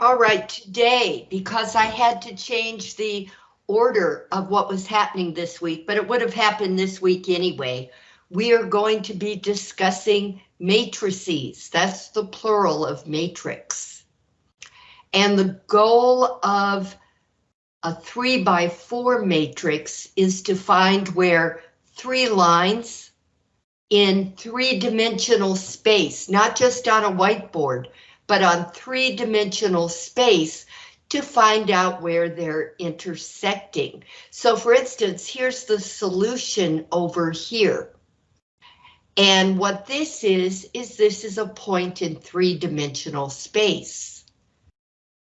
All right, today, because I had to change the order of what was happening this week, but it would have happened this week anyway, we are going to be discussing matrices. That's the plural of matrix. And the goal of a three by four matrix is to find where three lines in three-dimensional space, not just on a whiteboard, but on three-dimensional space to find out where they're intersecting. So for instance, here's the solution over here. And what this is, is this is a point in three-dimensional space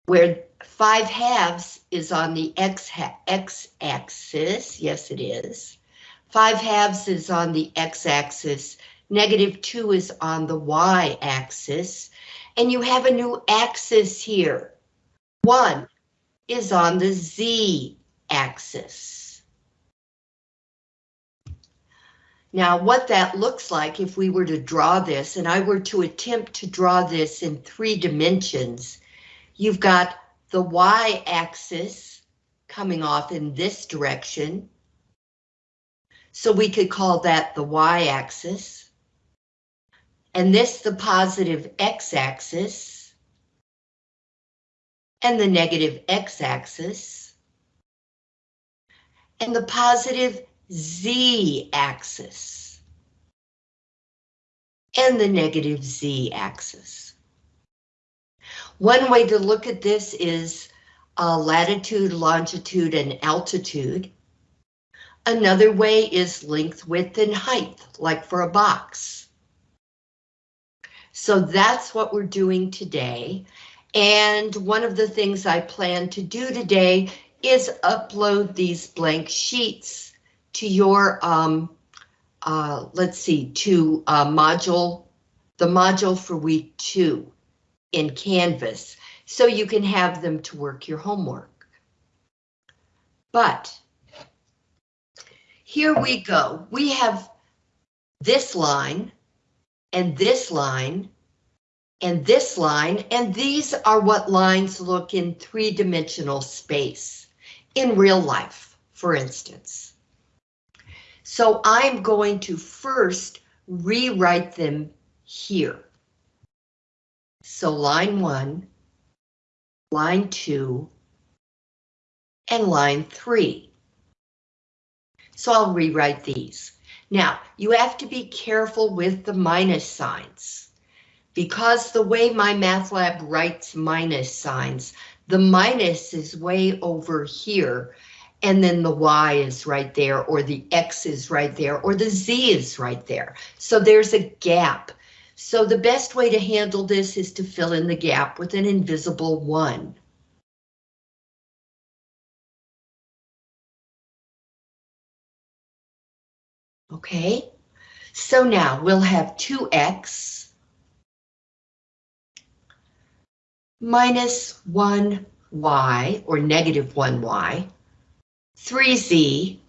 where five halves is on the x, x axis. Yes, it is. Five halves is on the x axis. Negative two is on the y axis. And you have a new axis here. One is on the z axis. Now what that looks like if we were to draw this and I were to attempt to draw this in three dimensions, you've got the y-axis coming off in this direction. So we could call that the y-axis. And this the positive x-axis. And the negative x-axis. And the positive z-axis. And the negative z-axis. One way to look at this is uh, latitude, longitude, and altitude. Another way is length, width, and height, like for a box. So that's what we're doing today. And one of the things I plan to do today is upload these blank sheets to your, um, uh, let's see, to uh, module, the module for week two in Canvas, so you can have them to work your homework. But here we go. We have this line and this line and this line, and these are what lines look in three-dimensional space in real life, for instance. So I'm going to first rewrite them here. So line one, line two, and line three. So I'll rewrite these. Now, you have to be careful with the minus signs because the way MyMathLab writes minus signs, the minus is way over here and then the Y is right there or the X is right there or the Z is right there. So there's a gap so the best way to handle this is to fill in the gap with an invisible one. Okay, so now we'll have 2x minus 1y, or negative 1y, 3z,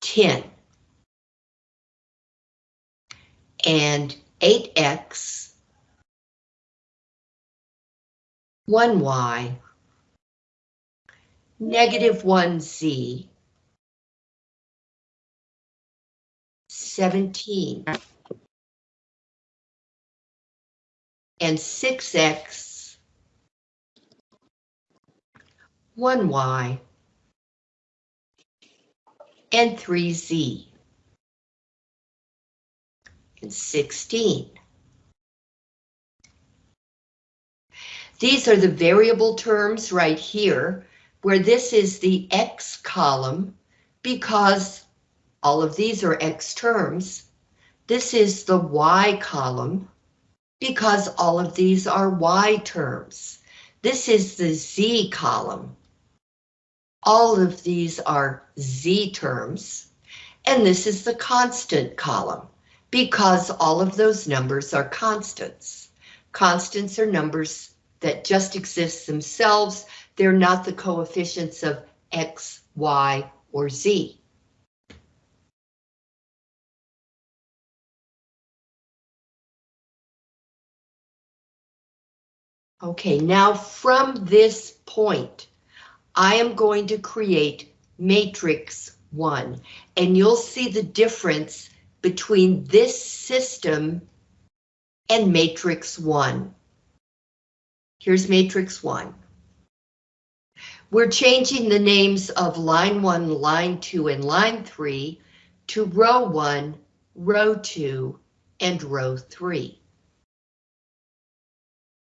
10. and 8x, 1y, negative 1z, 17, and 6x, 1y, and 3z and 16. These are the variable terms right here, where this is the X column, because all of these are X terms. This is the Y column, because all of these are Y terms. This is the Z column. All of these are Z terms. And this is the constant column because all of those numbers are constants. Constants are numbers that just exist themselves. They're not the coefficients of X, Y, or Z. Okay, now from this point, I am going to create matrix one, and you'll see the difference between this system and matrix one. Here's matrix one. We're changing the names of line one, line two, and line three to row one, row two, and row three.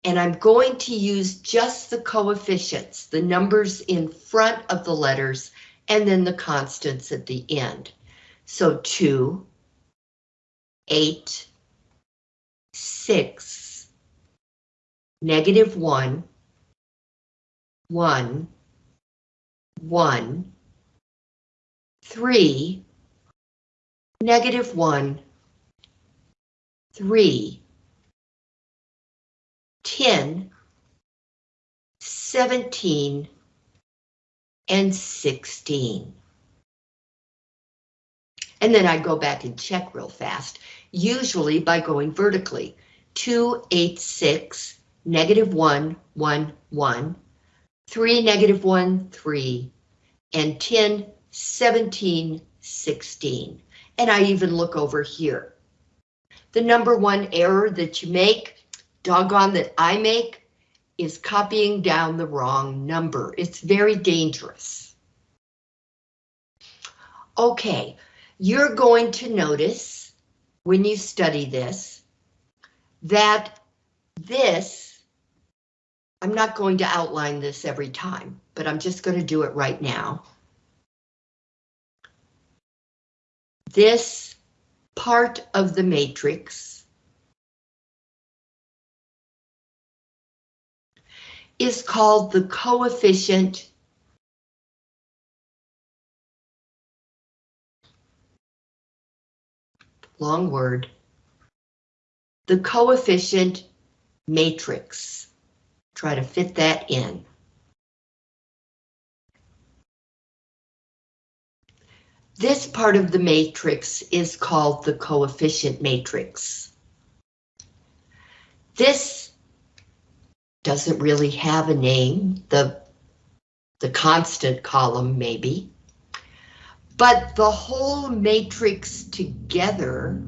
And I'm going to use just the coefficients, the numbers in front of the letters, and then the constants at the end. So two, eight, six, negative one, one, one, three, negative one, three, ten, seventeen, and sixteen. And then I go back and check real fast, usually by going vertically. 2, 8, 6, negative 1, 1, 1, 3, negative 1, 3, and 10, 17, 16. And I even look over here. The number one error that you make, doggone that I make, is copying down the wrong number. It's very dangerous. Okay, you're going to notice when you study this that this, I'm not going to outline this every time, but I'm just going to do it right now. This part of the matrix is called the coefficient long word, the coefficient matrix. Try to fit that in. This part of the matrix is called the coefficient matrix. This doesn't really have a name, the, the constant column maybe. But the whole matrix together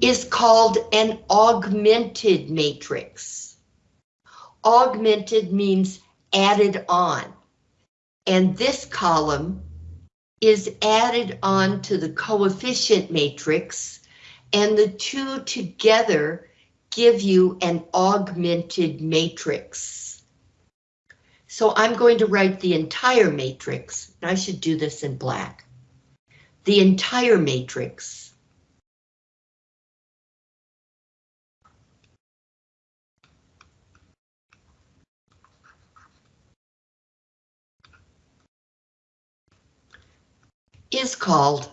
is called an augmented matrix. Augmented means added on. And this column is added on to the coefficient matrix, and the two together give you an augmented matrix. So I'm going to write the entire matrix. I should do this in black. The entire matrix. is called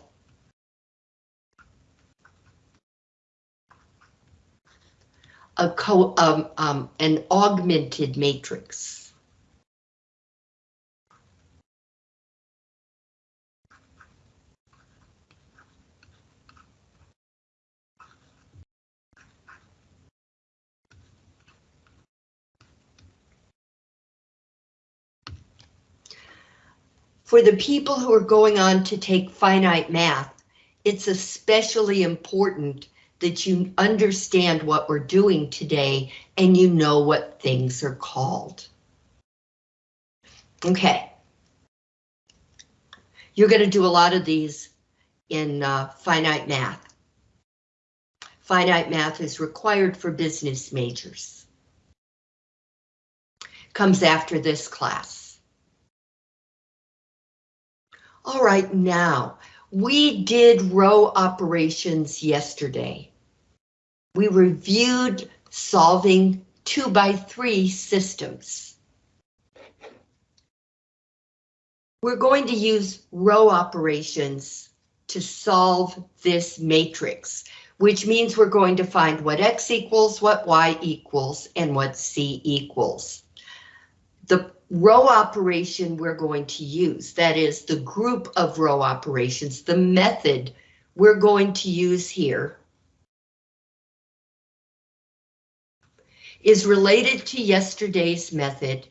a co um, um, an augmented matrix. For the people who are going on to take finite math, it's especially important that you understand what we're doing today and you know what things are called. Okay. You're going to do a lot of these in uh, finite math. Finite math is required for business majors. Comes after this class. All right, now, we did row operations yesterday. We reviewed solving two by three systems. We're going to use row operations to solve this matrix, which means we're going to find what X equals, what Y equals, and what Z equals. The row operation we're going to use. That is the group of row operations, the method we're going to use here is related to yesterday's method.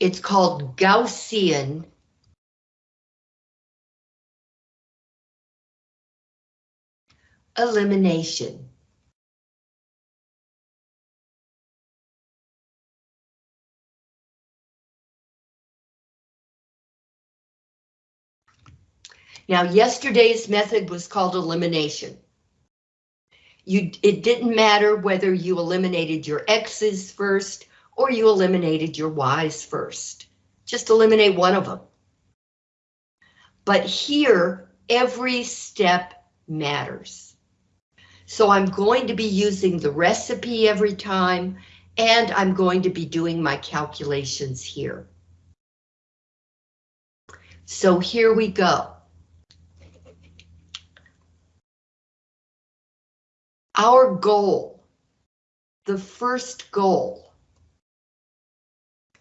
It's called Gaussian elimination. Now, yesterday's method was called elimination. You, it didn't matter whether you eliminated your X's first or you eliminated your Y's first. Just eliminate one of them. But here, every step matters. So I'm going to be using the recipe every time, and I'm going to be doing my calculations here. So here we go. Our goal, the first goal,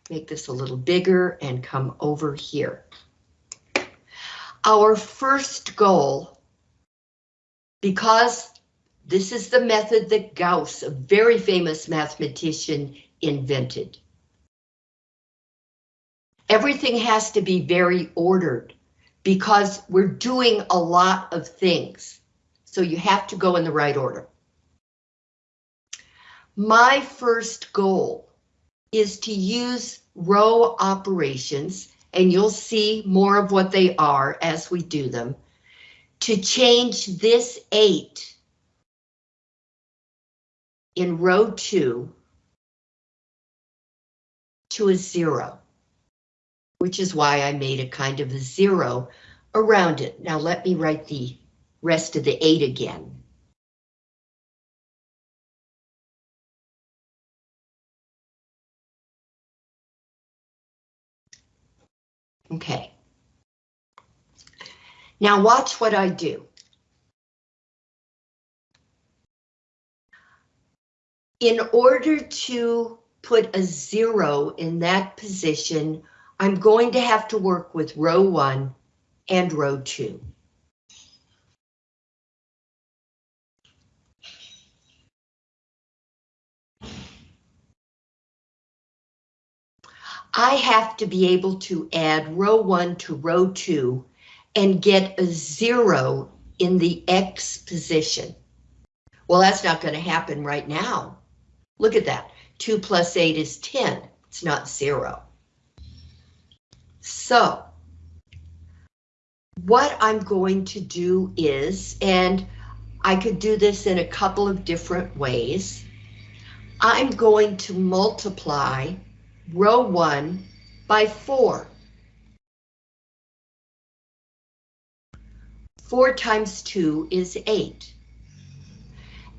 make this a little bigger and come over here. Our first goal, because this is the method that Gauss, a very famous mathematician, invented. Everything has to be very ordered because we're doing a lot of things. So you have to go in the right order. My first goal is to use row operations, and you'll see more of what they are as we do them, to change this 8 in row 2 to a 0, which is why I made a kind of a 0 around it. Now let me write the rest of the 8 again. Okay. Now watch what I do. In order to put a zero in that position, I'm going to have to work with row one and row two. I have to be able to add row one to row two and get a zero in the X position. Well, that's not going to happen right now. Look at that. 2 plus 8 is 10. It's not zero. So, what I'm going to do is, and I could do this in a couple of different ways, I'm going to multiply row 1 by 4. 4 times 2 is 8.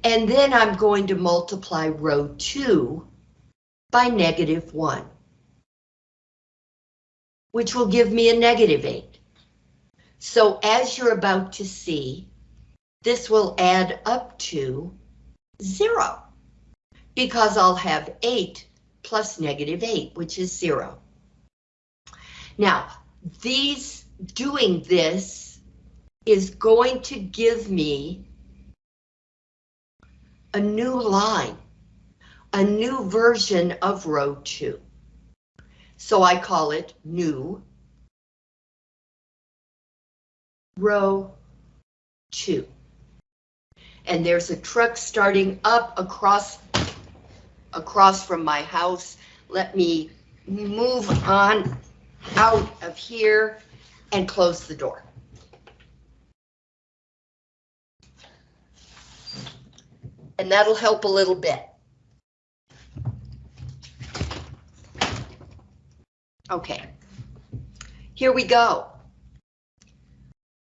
And then I'm going to multiply row 2 by negative 1, which will give me a negative 8. So as you're about to see, this will add up to 0, because I'll have 8 plus negative 8, which is 0. Now, these doing this is going to give me a new line, a new version of row 2. So I call it new row 2. And there's a truck starting up across across from my house. Let me move on out of here and close the door. And that'll help a little bit. Okay, here we go.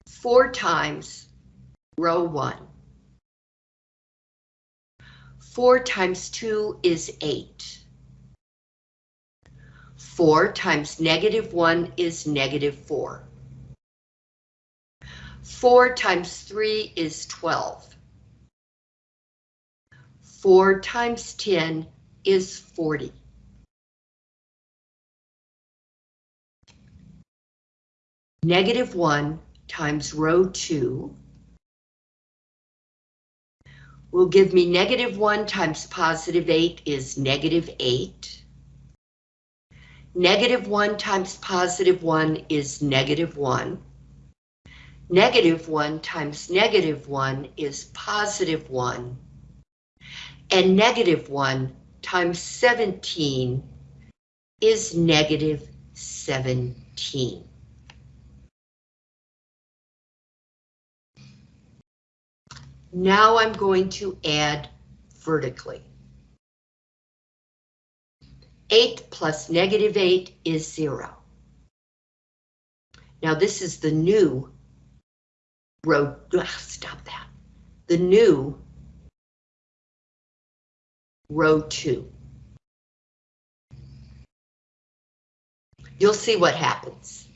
Four times row one. 4 times 2 is 8. 4 times negative 1 is negative 4. 4 times 3 is 12. 4 times 10 is 40. Negative 1 times row 2 will give me negative 1 times positive 8 is negative 8. Negative 1 times positive 1 is negative 1. Negative 1 times negative 1 is positive 1. And negative 1 times 17 is negative 17. Now I'm going to add vertically. 8 plus negative 8 is 0. Now this is the new row, ugh, stop that. The new row 2. You'll see what happens.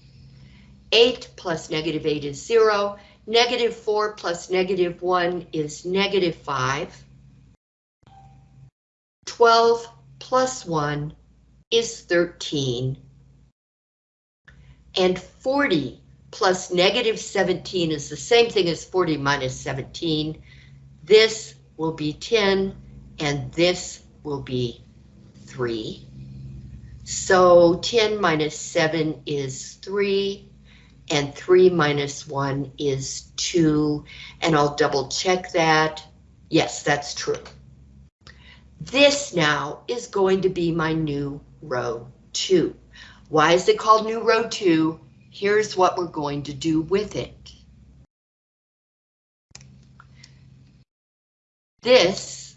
8 plus negative 8 is 0. Negative 4 plus negative 1 is negative 5. 12 plus 1 is 13. And 40 plus negative 17 is the same thing as 40 minus 17. This will be 10, and this will be 3. So 10 minus 7 is 3 and 3 minus 1 is 2, and I'll double check that. Yes, that's true. This now is going to be my new row 2. Why is it called new row 2? Here's what we're going to do with it. This,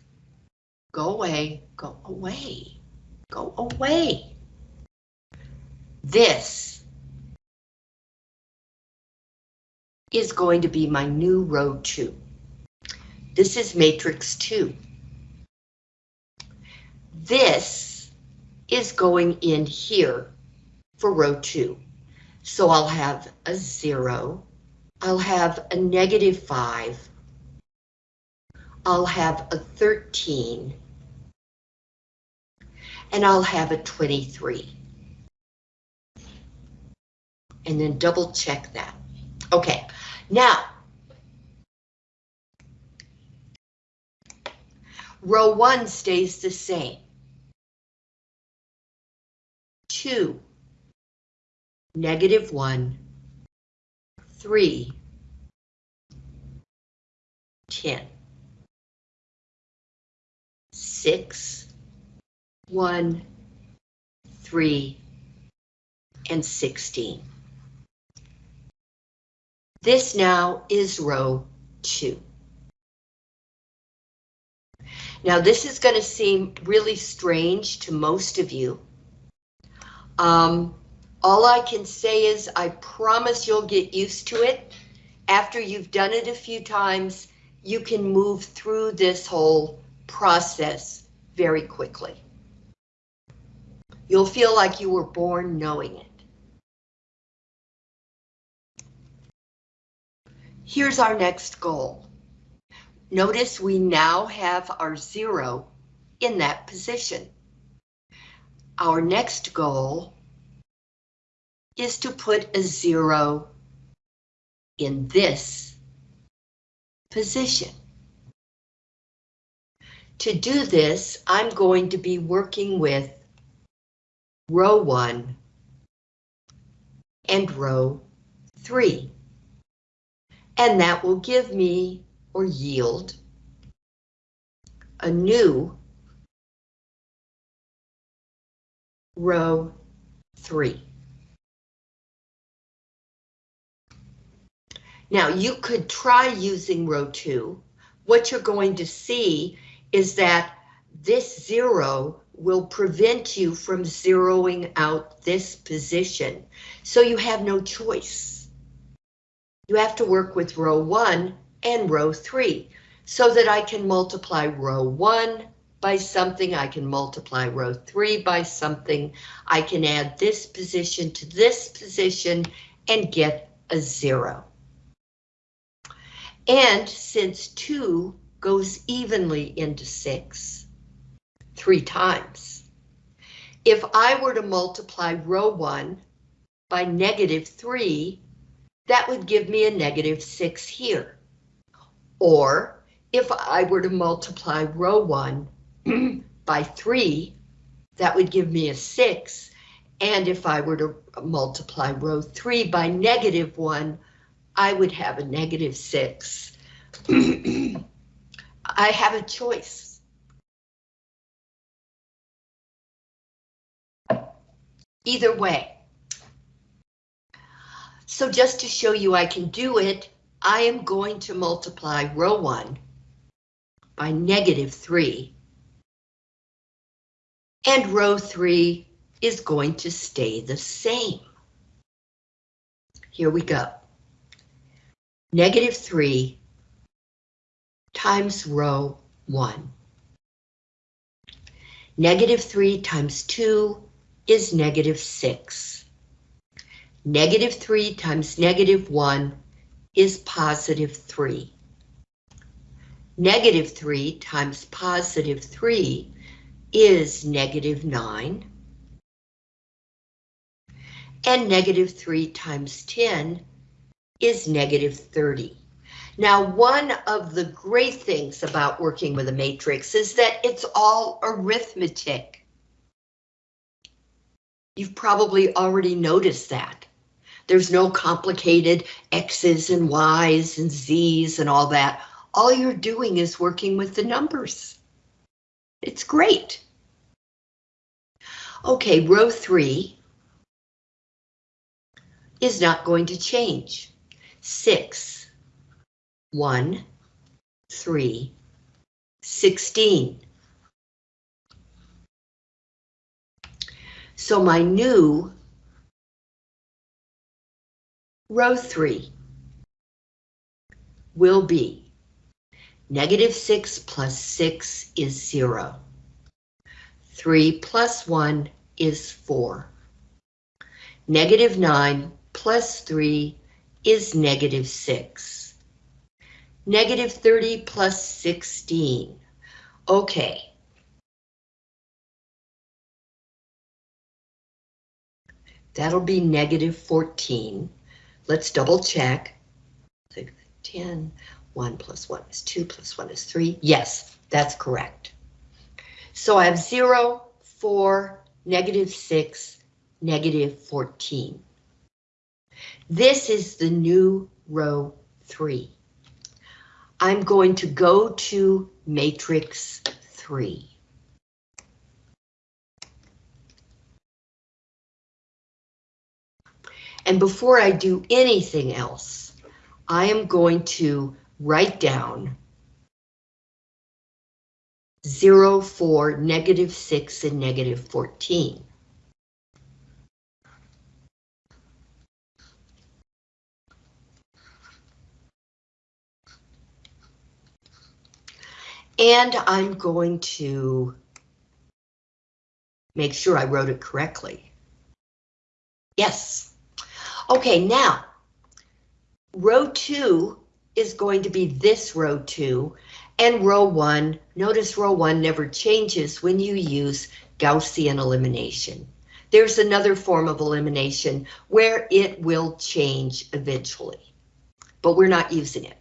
go away, go away, go away. This is going to be my new row 2. This is matrix 2. This is going in here for row 2. So I'll have a 0, I'll have a negative 5, I'll have a 13, and I'll have a 23. And then double check that. Okay, now, row one stays the same. Two, negative one, three, ten, six, one, three, and 16. This now is row two. Now this is going to seem really strange to most of you. Um, all I can say is I promise you'll get used to it. After you've done it a few times, you can move through this whole process very quickly. You'll feel like you were born knowing it. Here's our next goal. Notice we now have our zero in that position. Our next goal is to put a zero in this position. To do this, I'm going to be working with row one and row three and that will give me or yield a new row three. Now you could try using row two. What you're going to see is that this zero will prevent you from zeroing out this position. So you have no choice you have to work with row one and row three so that I can multiply row one by something, I can multiply row three by something, I can add this position to this position and get a zero. And since two goes evenly into six, three times, if I were to multiply row one by negative three, that would give me a negative 6 here. Or if I were to multiply row one by three, that would give me a six. And if I were to multiply row three by negative one, I would have a negative six. I have a choice. Either way. So just to show you I can do it, I am going to multiply row one by negative three. And row three is going to stay the same. Here we go. Negative three times row one. Negative three times two is negative six. Negative three times negative one is positive three. Negative 3 times positive 3 is negative 9. And negative 3 times 10 is negative 30. Now, one of the great things about working with a matrix is that it's all arithmetic. You've probably already noticed that. There's no complicated X's and Y's and Z's and all that all you're doing is working with the numbers. It's great. Okay, row three is not going to change. Six, one, three, sixteen. So my new row three will be Negative 6 plus 6 is 0. 3 plus 1 is 4. Negative 9 plus 3 is negative 6. Negative 30 plus 16. Okay. That'll be negative 14. Let's double check. 10, 1 plus 1 is 2 plus 1 is 3. Yes, that's correct. So I have 0, 4, negative 6, negative 14. This is the new row 3. I'm going to go to matrix 3. And before I do anything else, I am going to write down 0, 4, negative 6, and negative 14. And I'm going to make sure I wrote it correctly. Yes. Okay, now, row two is going to be this row two, and row one, notice row one never changes when you use Gaussian elimination. There's another form of elimination where it will change eventually, but we're not using it.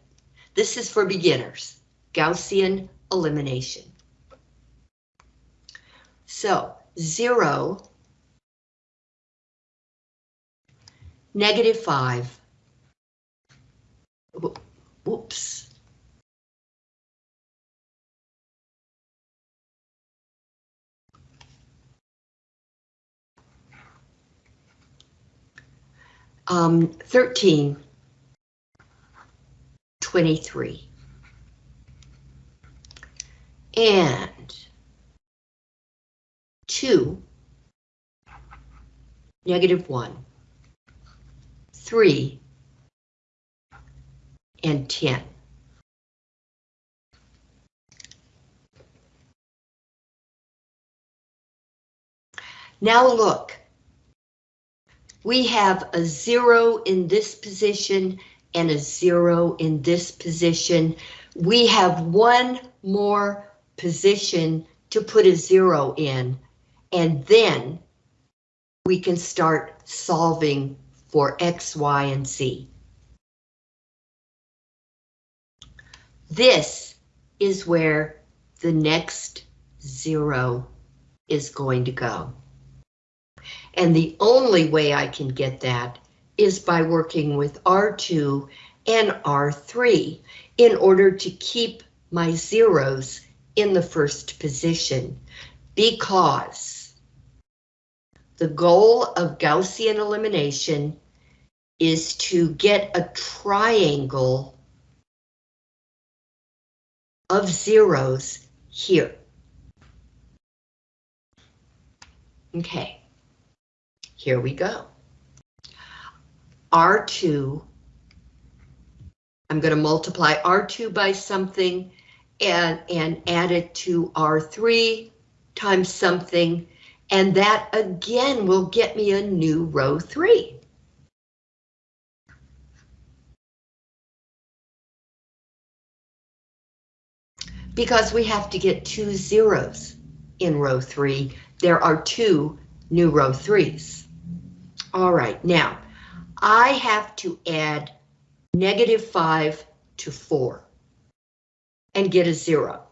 This is for beginners, Gaussian elimination. So zero, negative five, Whoops. Um, 13, 23. And 2, negative 1, 3, and 10. Now look, we have a zero in this position and a zero in this position. We have one more position to put a zero in, and then we can start solving for X, Y, and Z. This is where the next zero is going to go. And the only way I can get that is by working with R2 and R3 in order to keep my zeros in the first position because the goal of Gaussian elimination is to get a triangle of zeros here. Okay, here we go. R2, I'm going to multiply R2 by something and, and add it to R3 times something, and that again will get me a new row 3. Because we have to get two zeros in row 3, there are two new row 3s. All right, now, I have to add negative 5 to 4 and get a 0.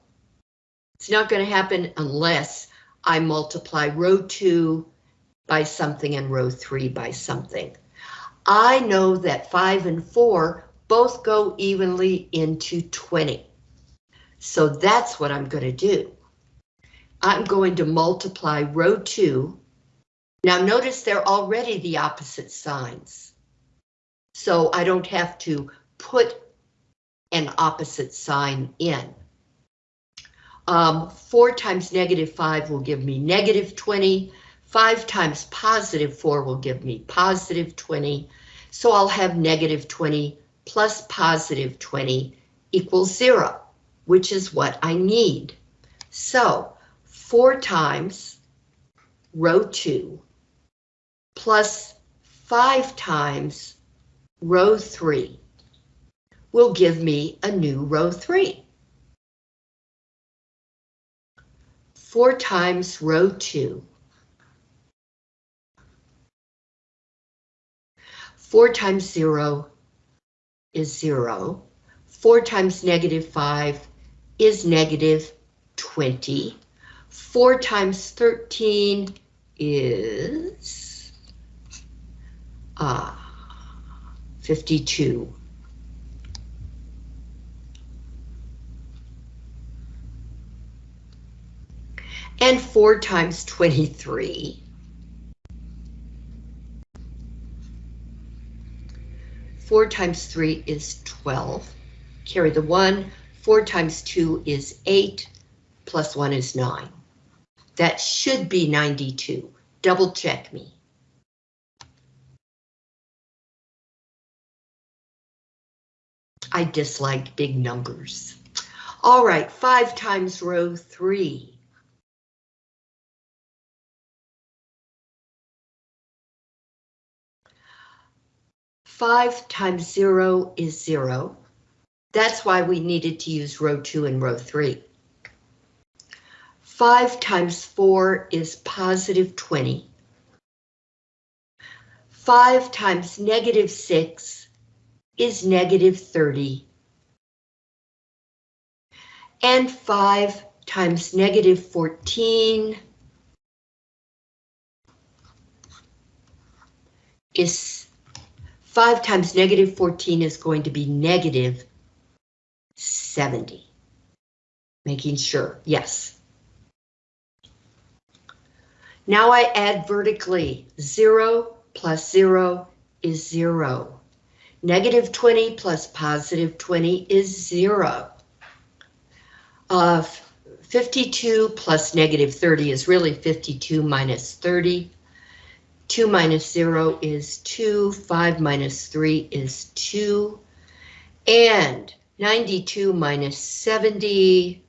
It's not going to happen unless I multiply row 2 by something and row 3 by something. I know that 5 and 4 both go evenly into 20. So that's what I'm going to do. I'm going to multiply row 2. Now notice they're already the opposite signs. So I don't have to put an opposite sign in. Um, 4 times negative 5 will give me negative 20. 5 times positive 4 will give me positive 20. So I'll have negative 20 plus positive 20 equals 0, which is what I need. So 4 times row 2 plus 5 times row 3 will give me a new row 3. 4 times row 2. 4 times 0 is 0. 4 times negative 5 is negative 20. 4 times 13 is uh, 52. And 4 times 23. Four times three is 12. Carry the one. Four times two is eight, plus one is nine. That should be 92. Double check me. I dislike big numbers. All right, five times row three. Five times zero is zero. That's why we needed to use row two and row three. 5 times 4 is positive 20. 5 times negative 6 is negative 30. And 5 times negative 14 is 5 times negative 14 is going to be negative 70. Making sure, yes. Now I add vertically. 0 plus 0 is 0. Negative 20 plus positive 20 is 0. Uh, 52 plus negative 30 is really 52 minus 30. 2 minus 0 is 2. 5 minus 3 is 2. And 92 minus 70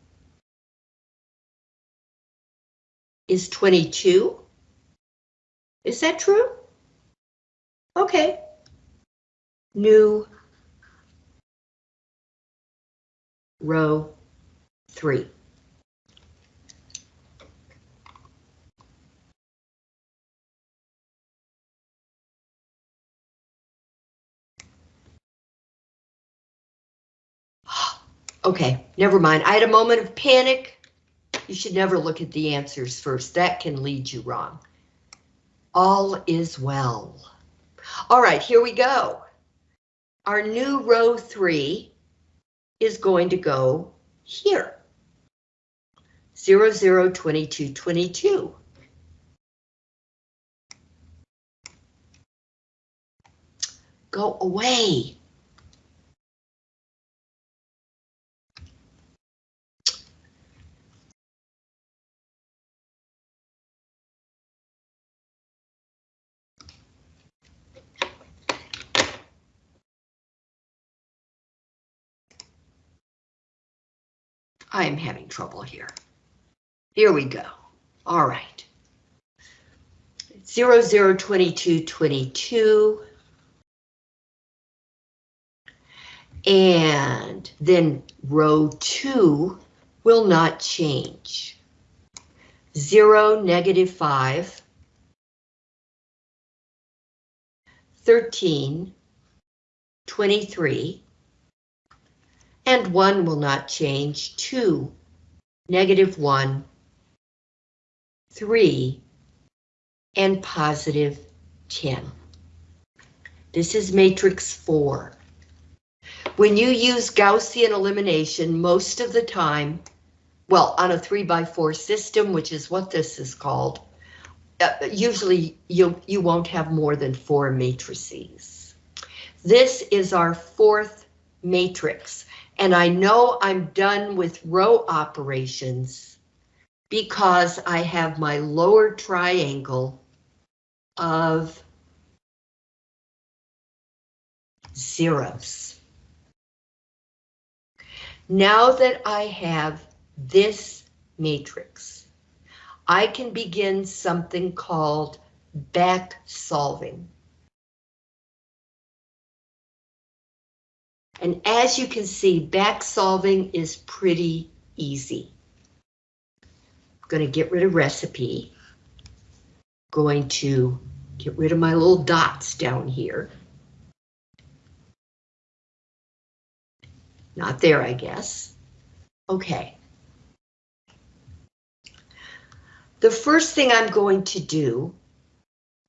is 22. Is that true? Okay. New row three. Okay, never mind. I had a moment of panic. You should never look at the answers first. That can lead you wrong. All is well. All right, here we go. Our new row three is going to go here. 0, 0, 22, 22. Go away. I am having trouble here. Here we go. All right. 0, 0, 22, 22. And then row 2 will not change. 0, negative 5. 13, 23, and 1 will not change, 2, negative 1, 3, and positive 10. This is matrix 4. When you use Gaussian elimination, most of the time, well, on a 3 by 4 system, which is what this is called, uh, usually you, you won't have more than four matrices. This is our fourth matrix, and I know I'm done with row operations because I have my lower triangle of zeros. Now that I have this matrix, I can begin something called back solving. And as you can see, back solving is pretty easy. I'm going to get rid of recipe. Going to get rid of my little dots down here. Not there, I guess. Okay. The first thing I'm going to do,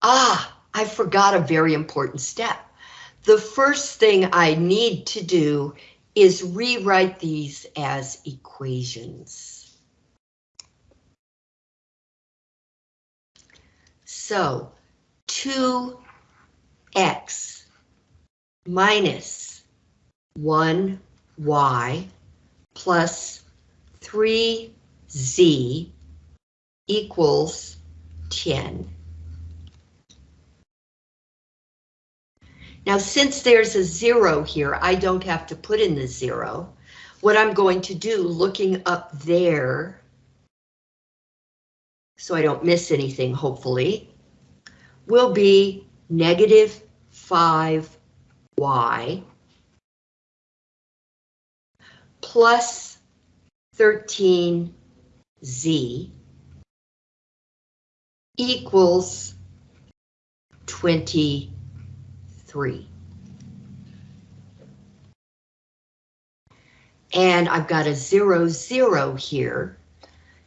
ah, I forgot a very important step. The first thing I need to do is rewrite these as equations. So 2x minus 1y plus 3z equals 10. Now, since there's a zero here, I don't have to put in the zero. What I'm going to do, looking up there, so I don't miss anything, hopefully, will be negative 5y plus 13z equals 23. And I've got a zero, zero here.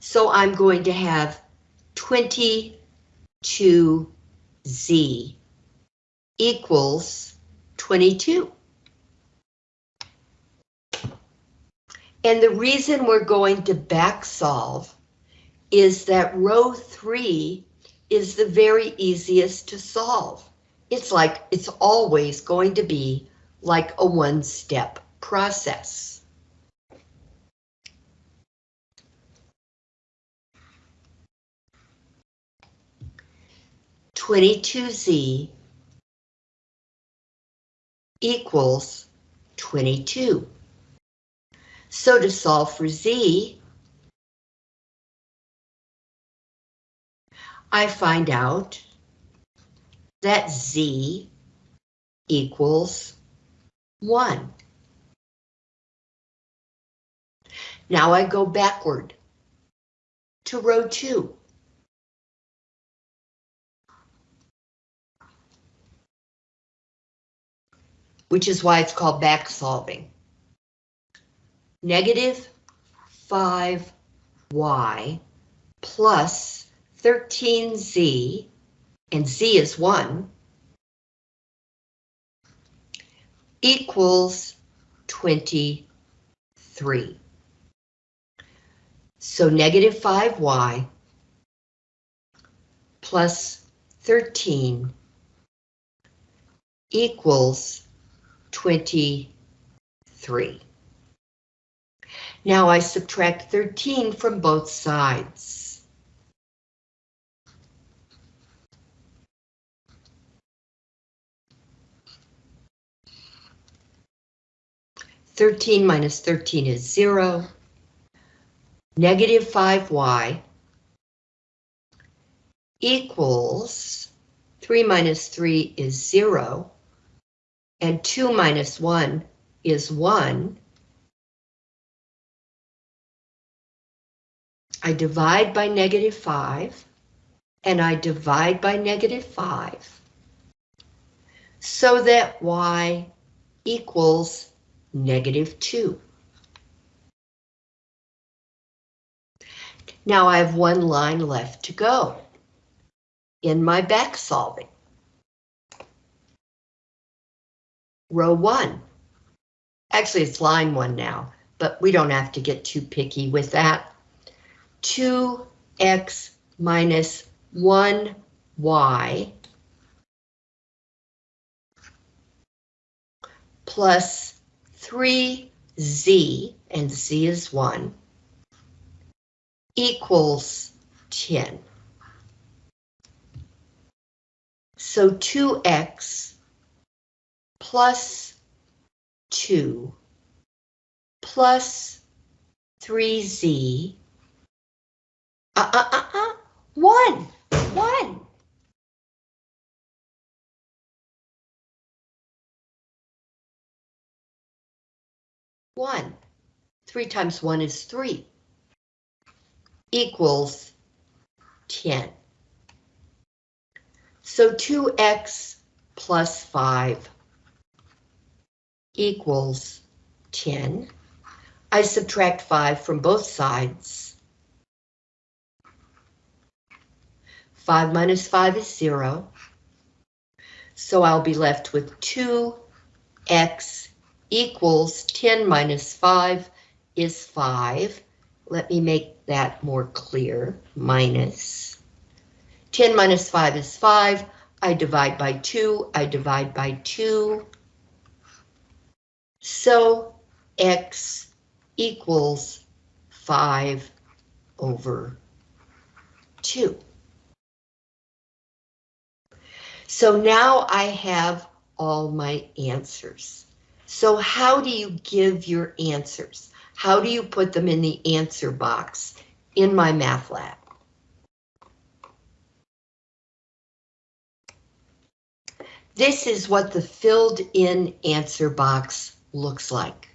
So I'm going to have 22z equals 22. And the reason we're going to back solve is that row three is the very easiest to solve. It's like it's always going to be like a one-step process. Twenty-two Z equals twenty-two. So to solve for Z, I find out that Z equals 1. Now I go backward to row 2. Which is why it's called back solving. negative 5y plus 13z, and z is 1, equals 23. So negative 5y plus 13 equals 23. Now I subtract 13 from both sides. Thirteen minus thirteen is zero. Negative five y equals three minus three is zero and 2 minus 1 is 1. I divide by negative 5, and I divide by negative 5, so that y equals negative 2. Now I have one line left to go in my back solving. row one. Actually, it's line one now, but we don't have to get too picky with that. 2x minus 1y plus 3z, and z is 1, equals 10. So 2x plus 2 plus 3z, uh, uh, uh, uh, 1, 1. One. Three times one is three. Equals 10. So 2x plus 5 equals 10. I subtract 5 from both sides. 5 minus 5 is 0. So I'll be left with 2x equals 10 minus 5 is 5. Let me make that more clear. Minus. 10 minus 5 is 5. I divide by 2. I divide by 2. So x equals 5 over 2. So now I have all my answers. So how do you give your answers? How do you put them in the answer box in MyMathLab? This is what the filled in answer box looks like.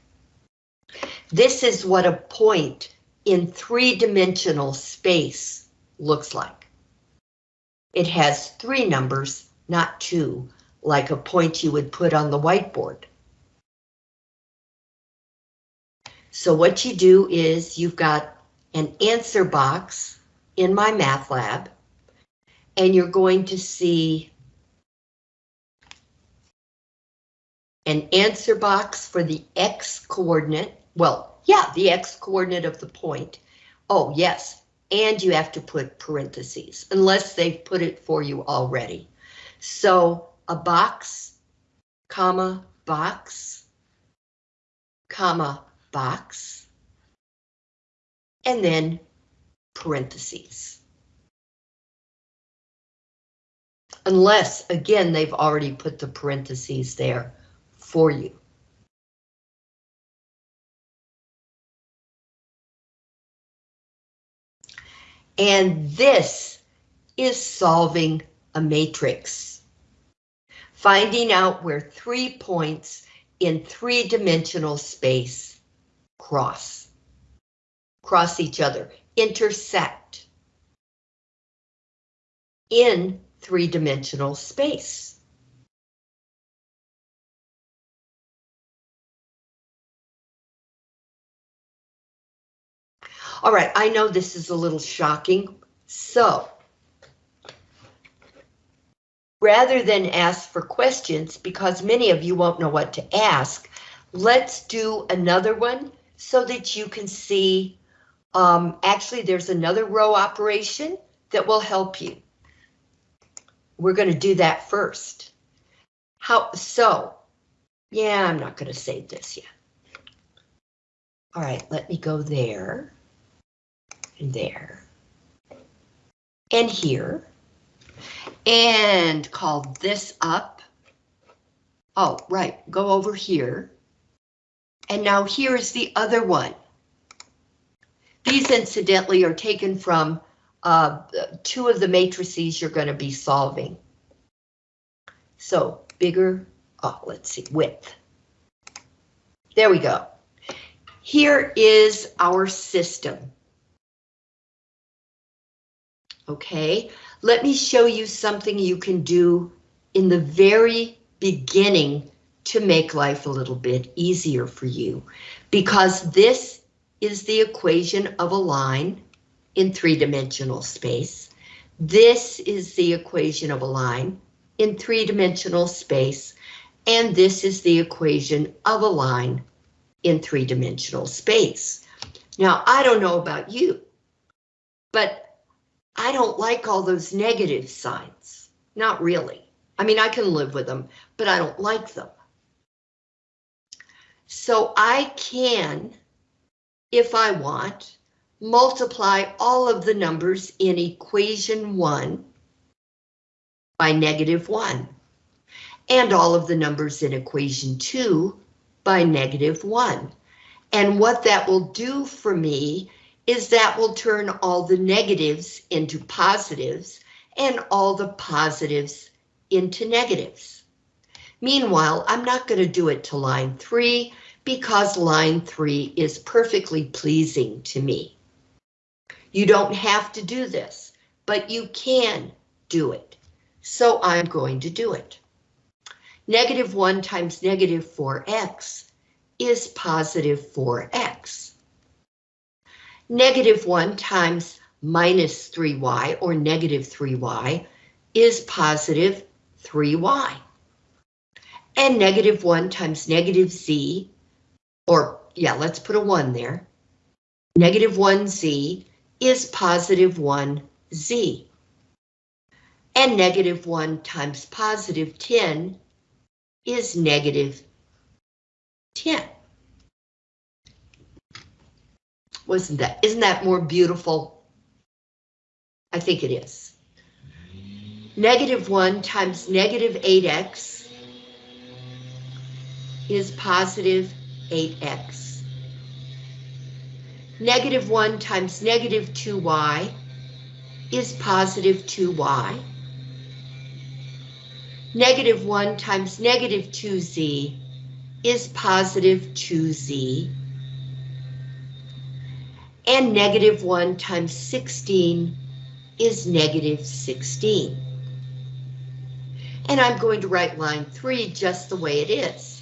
This is what a point in three-dimensional space looks like. It has three numbers, not two, like a point you would put on the whiteboard. So what you do is you've got an answer box in MyMathLab, and you're going to see an answer box for the X coordinate. Well, yeah, the X coordinate of the point. Oh, yes, and you have to put parentheses, unless they've put it for you already. So a box, comma, box, comma, box, and then parentheses. Unless, again, they've already put the parentheses there for you. And this is solving a matrix. Finding out where three points in three-dimensional space cross. Cross each other, intersect in three-dimensional space. All right, I know this is a little shocking, so rather than ask for questions, because many of you won't know what to ask, let's do another one so that you can see, um, actually there's another row operation that will help you. We're going to do that first. How, so, yeah, I'm not going to save this yet. All right, let me go there, and there, and here, and call this up. Oh, right, go over here. And now here is the other one. These incidentally are taken from uh, two of the matrices you're going to be solving. So bigger, oh, let's see, width. There we go. Here is our system. Okay, let me show you something you can do in the very beginning to make life a little bit easier for you, because this is the equation of a line in three-dimensional space. This is the equation of a line in three-dimensional space, and this is the equation of a line in three-dimensional space. Now, I don't know about you, but I don't like all those negative signs. Not really. I mean, I can live with them, but I don't like them. So I can, if I want, multiply all of the numbers in equation one by negative one, and all of the numbers in equation two by negative one. And what that will do for me is that will turn all the negatives into positives and all the positives into negatives. Meanwhile, I'm not going to do it to line three because line three is perfectly pleasing to me. You don't have to do this, but you can do it. So I'm going to do it. Negative 1 times negative 4x is positive 4x. Negative 1 times minus 3y or negative 3y is positive 3y. And negative 1 times negative z, or yeah, let's put a 1 there. Negative 1z is positive 1z. And negative 1 times positive 10 is negative 10. Wasn't that, isn't that more beautiful? I think it is. Negative 1 times negative 8x is positive 8x. Negative 1 times negative 2y is positive 2y. Negative 1 times negative 2z is positive 2z. And negative 1 times 16 is negative 16. And I'm going to write line 3 just the way it is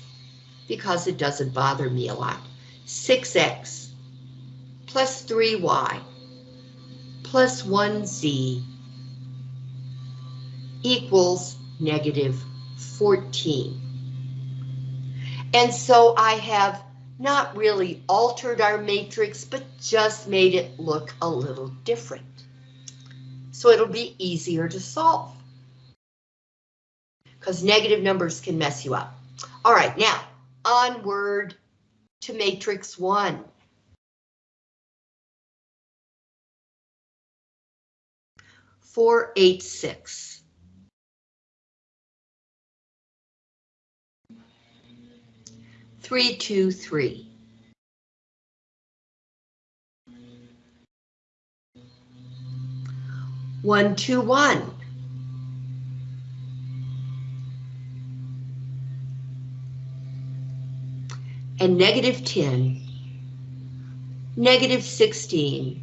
because it doesn't bother me a lot. 6x plus 3y plus 1z equals negative 14. And so I have not really altered our matrix, but just made it look a little different. So it'll be easier to solve. Because negative numbers can mess you up. All right, now onward to matrix one. Four, eight, six. Three, two, three. One, two, one. And negative 10, negative 16,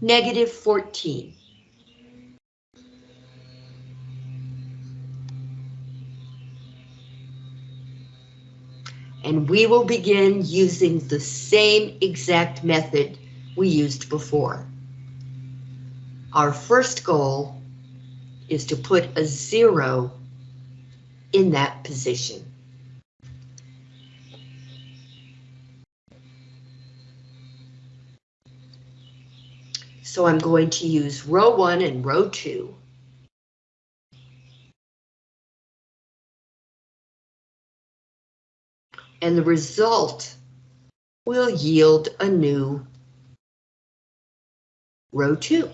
negative 14. and we will begin using the same exact method we used before. Our first goal is to put a zero in that position. So I'm going to use row one and row two. And the result will yield a new row two.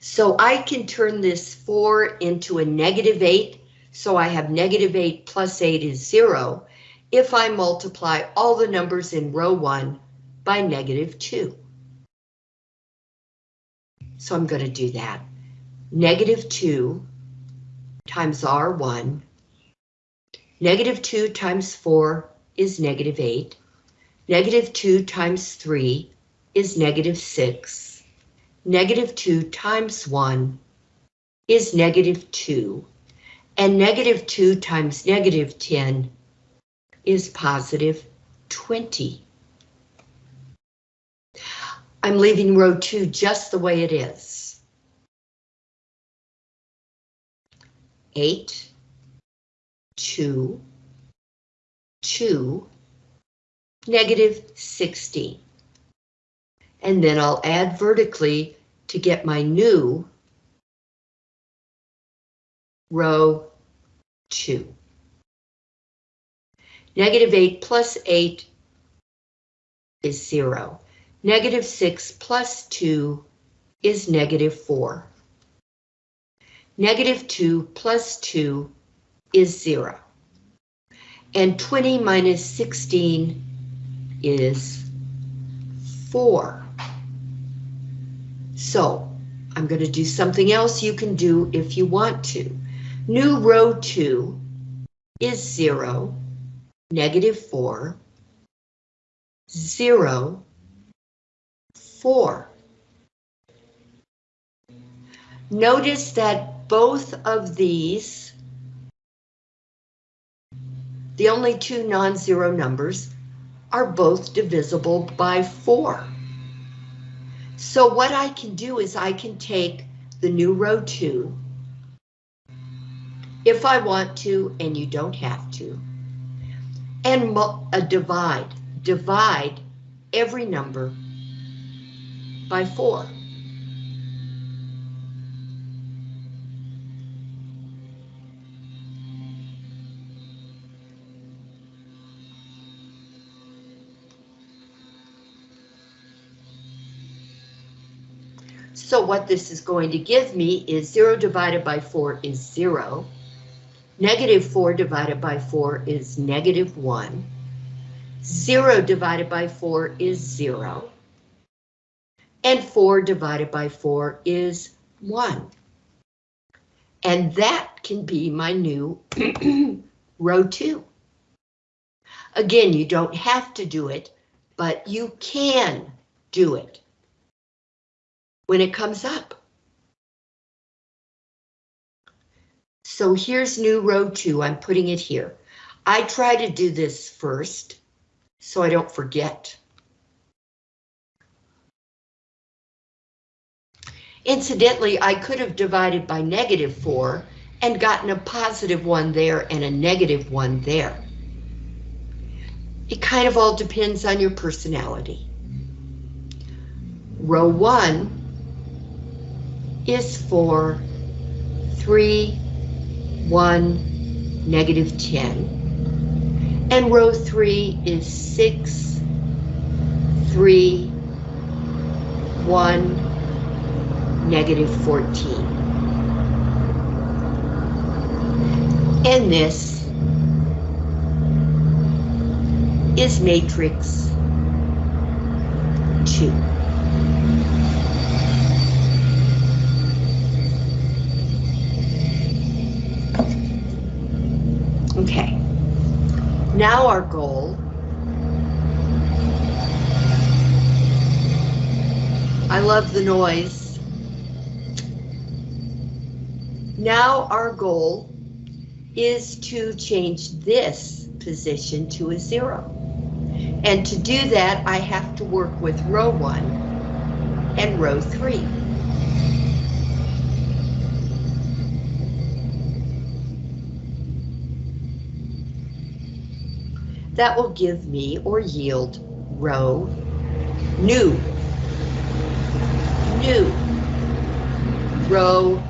So I can turn this 4 into a negative 8, so I have negative 8 plus 8 is 0, if I multiply all the numbers in row 1 by negative 2. So I'm going to do that. Negative 2 times R1. Negative 2 times 4 is negative 8. Negative 2 times 3 is negative 6 negative 2 times 1 is negative 2, and negative 2 times negative 10 is positive 20. I'm leaving row 2 just the way it is. 8, 2, 2, negative 16 and then I'll add vertically to get my new row 2. Negative 8 plus 8 is 0. Negative 6 plus 2 is negative 4. Negative 2 plus 2 is 0. And 20 minus 16 is 4. So I'm going to do something else you can do if you want to. New row 2 is 0, negative 4, 0, 4. Notice that both of these, the only two non-zero numbers, are both divisible by 4. So what I can do is I can take the new row 2, if I want to, and you don't have to, and uh, divide, divide every number by 4. So what this is going to give me is 0 divided by 4 is 0. Negative 4 divided by 4 is negative 1. 0 divided by 4 is 0. And 4 divided by 4 is 1. And that can be my new row 2. Again, you don't have to do it, but you can do it when it comes up. So here's new row two, I'm putting it here. I try to do this first, so I don't forget. Incidentally, I could have divided by negative 4 and gotten a positive one there and a negative one there. It kind of all depends on your personality. Row 1 is for 3, 1, negative 10. And row 3 is 6, 3, 1, negative 14. And this is matrix 2. Okay. Now our goal I love the noise. Now our goal is to change this position to a zero. And to do that, I have to work with row one and row three. That will give me or yield row new, new, row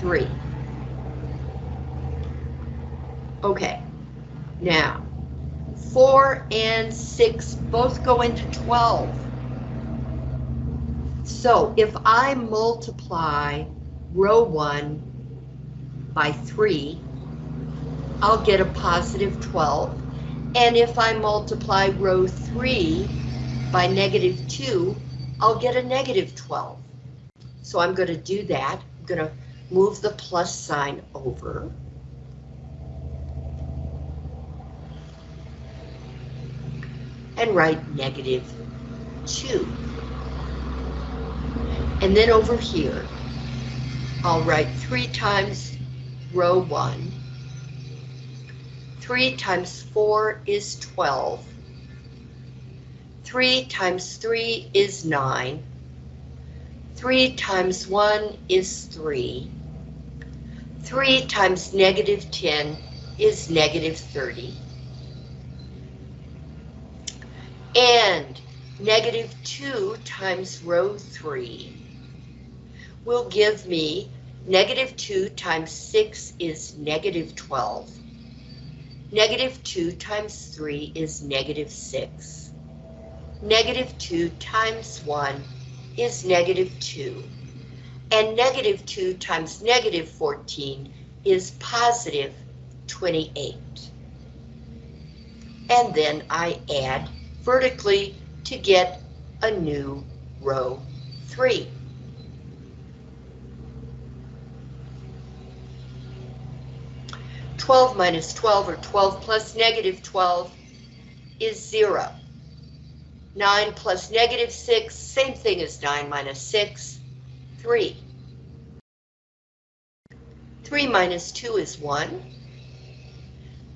three. Okay, now, four and six both go into 12. So if I multiply row one by three, I'll get a positive 12. And if I multiply row three by negative two, I'll get a negative 12. So I'm going to do that. I'm going to move the plus sign over. And write negative 2. And then over here, I'll write 3 times row 1. 3 times 4 is 12. 3 times 3 is 9. 3 times 1 is 3. 3 times negative 10 is negative 30. And negative 2 times row 3 will give me negative 2 times 6 is negative 12. Negative 2 times 3 is negative 6. Negative 2 times 1 is negative 2. And negative 2 times negative 14 is positive 28. And then I add vertically to get a new row 3. Twelve minus twelve or twelve plus negative twelve is zero. 9 plus negative 6, same thing as 9 minus 6, 3. 3 minus 2 is 1.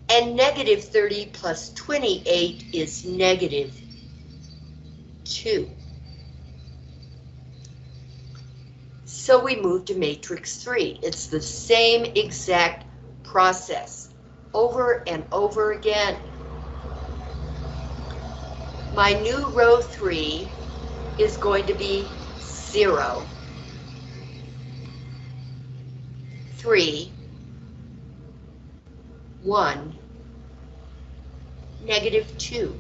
And negative 30 plus 28 is negative 2. So we move to matrix 3. It's the same exact process over and over again. My new row 3 is going to be 0, 3, 1, negative 2.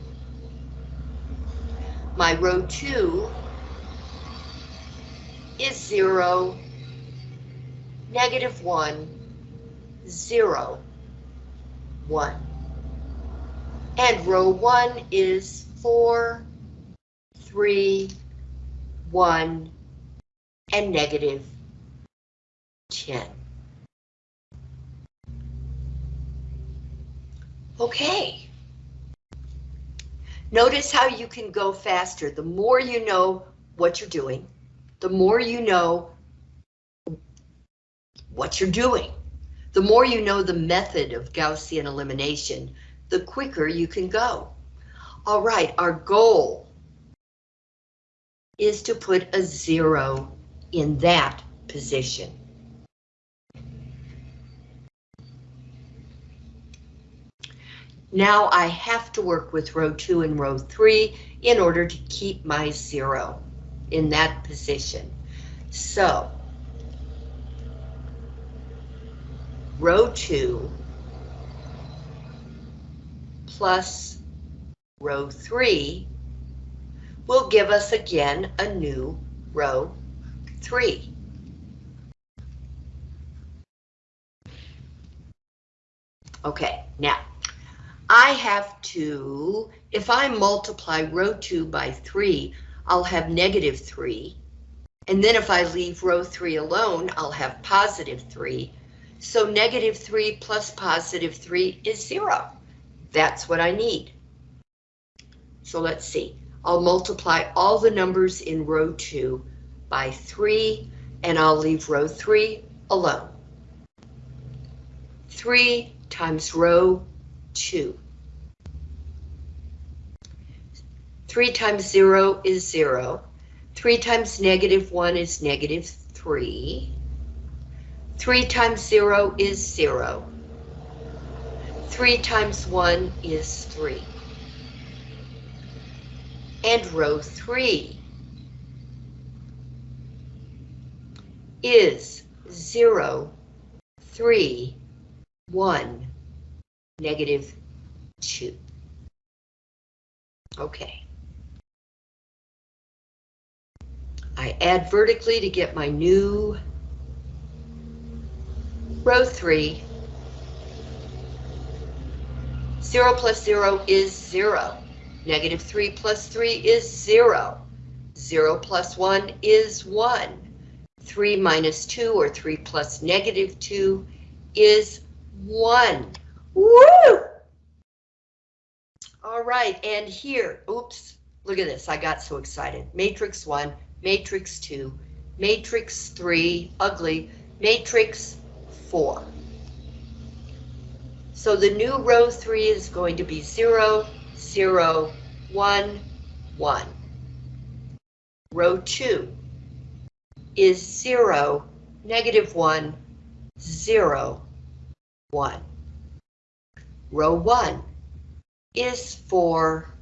My row 2 is 0, negative 1, 0, 1. And row 1 is 4, 3, 1, and negative 10. Okay. Notice how you can go faster. The more you know what you're doing, the more you know what you're doing. The more you know the method of Gaussian elimination, the quicker you can go. All right, our goal is to put a zero in that position. Now I have to work with row two and row three in order to keep my zero in that position. So, row two plus row three will give us again a new row three. Okay, now I have to, if I multiply row 2 by 3, I'll have negative 3. And then if I leave row 3 alone, I'll have positive 3. So negative 3 plus positive 3 is 0. That's what I need. So let's see. I'll multiply all the numbers in row 2 by 3, and I'll leave row 3 alone. 3 times row 2. 3 times 0 is 0. 3 times negative 1 is negative 3. 3 times 0 is 0. 3 times 1 is 3. And row 3 is 0, 3, 1, negative 2. Okay. I add vertically to get my new row 3. 0 plus 0 is 0. Negative 3 plus 3 is 0. 0 plus 1 is 1. 3 minus 2 or 3 plus negative 2 is 1. Woo! All right, and here, oops, look at this, I got so excited. Matrix 1, matrix 2, matrix 3, ugly, matrix 4. So the new row 3 is going to be 0, 0, 1, 1. Row 2 is 0, negative 1, 0, 1. Row 1 is 4,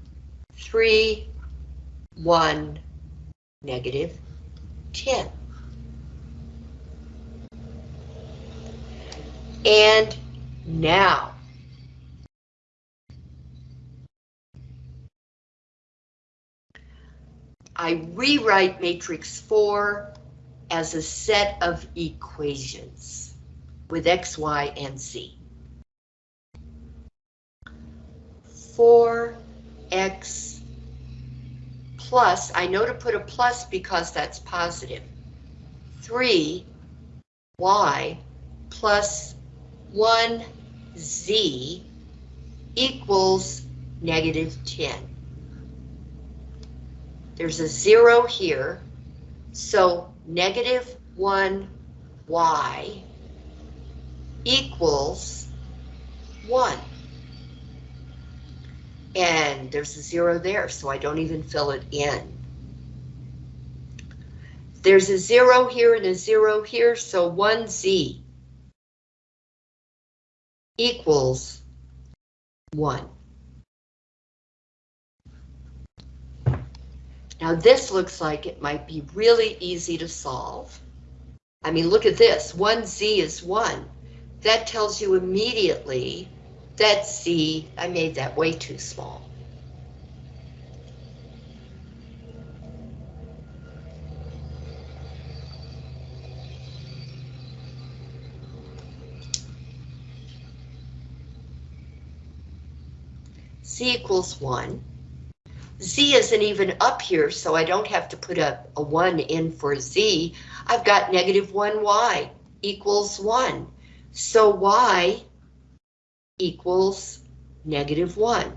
3, 1, negative 10. And now, I rewrite matrix 4 as a set of equations with x, y, and z. 4x plus, I know to put a plus because that's positive. positive, 3y plus 1z equals negative 10. There's a zero here, so negative 1y equals 1. And there's a zero there, so I don't even fill it in. There's a zero here and a zero here, so 1z equals 1. Now this looks like it might be really easy to solve. I mean, look at this, 1z is 1. That tells you immediately that I made that way too small. z equals 1. z isn't even up here, so I don't have to put a, a 1 in for z. I've got negative 1y equals 1. So y equals negative 1.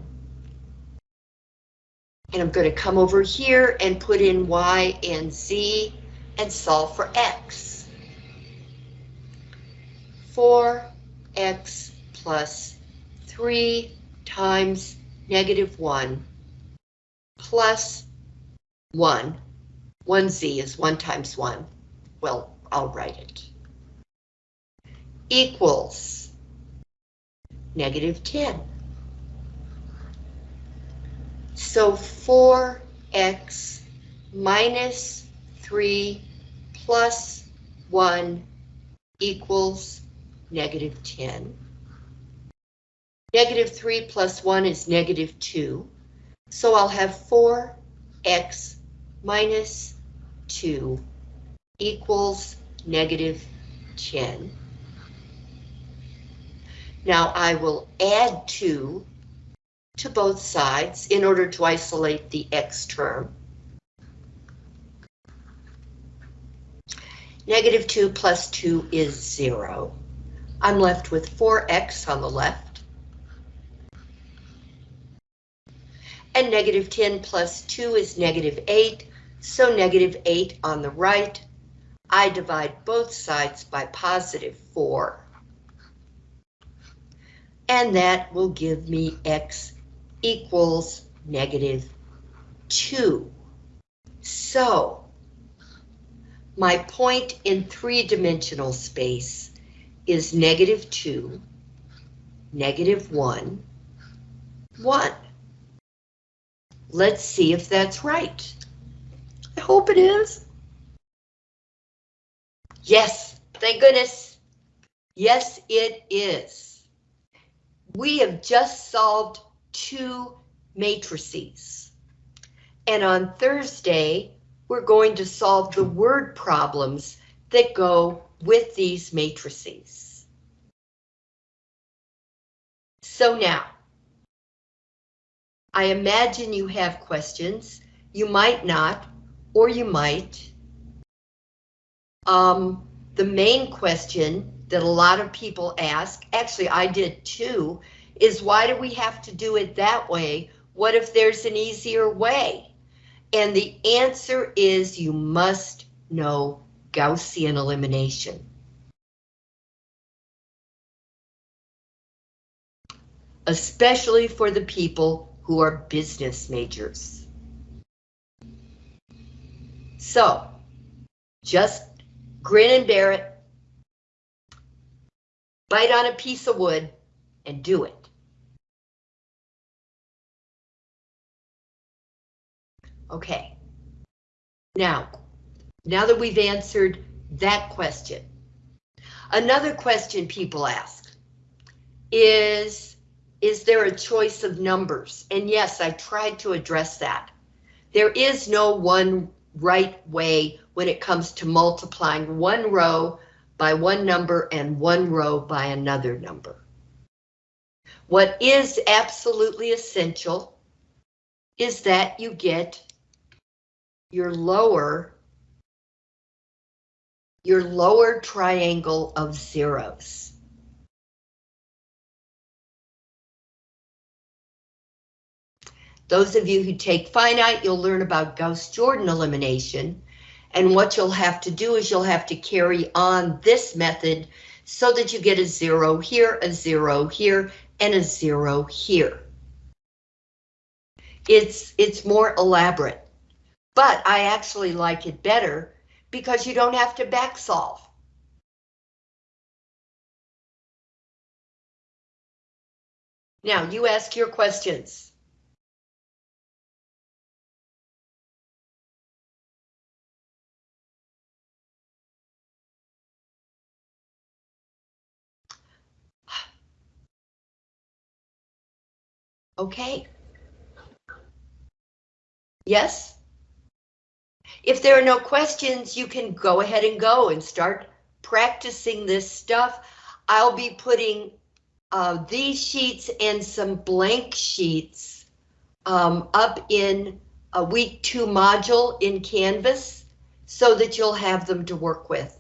And I'm going to come over here and put in y and z and solve for x. 4x plus 3 times negative 1 plus 1. 1z is 1 times 1. Well, I'll write it. Equals negative 10. So 4x minus 3 plus 1 equals negative 10. Negative 3 plus 1 is negative 2. So I'll have 4x minus 2 equals negative 10. Now I will add 2 to both sides in order to isolate the x term. Negative 2 plus 2 is 0. I'm left with 4x on the left and negative 10 plus 2 is negative 8, so negative 8 on the right. I divide both sides by positive 4. And that will give me x equals negative 2. So, my point in three-dimensional space is negative 2, negative 1, 1. Let's see if that's right. I hope it is. Yes, thank goodness. Yes, it is. We have just solved two matrices. And on Thursday, we're going to solve the word problems that go with these matrices. So now, I imagine you have questions. You might not, or you might. Um, the main question that a lot of people ask, actually I did too, is why do we have to do it that way? What if there's an easier way? And the answer is you must know Gaussian elimination. Especially for the people who are business majors. So, just grin and bear it, bite on a piece of wood, and do it. Okay. Now, now that we've answered that question, another question people ask is, is there a choice of numbers? And yes, I tried to address that. There is no one right way when it comes to multiplying one row by one number and one row by another number. What is absolutely essential is that you get your lower your lower triangle of zeros. Those of you who take finite, you'll learn about Gauss-Jordan elimination. And what you'll have to do is you'll have to carry on this method so that you get a zero here, a zero here, and a zero here. It's, it's more elaborate, but I actually like it better because you don't have to back solve. Now you ask your questions. Okay. Yes? If there are no questions, you can go ahead and go and start practicing this stuff. I'll be putting uh, these sheets and some blank sheets um, up in a week two module in Canvas so that you'll have them to work with.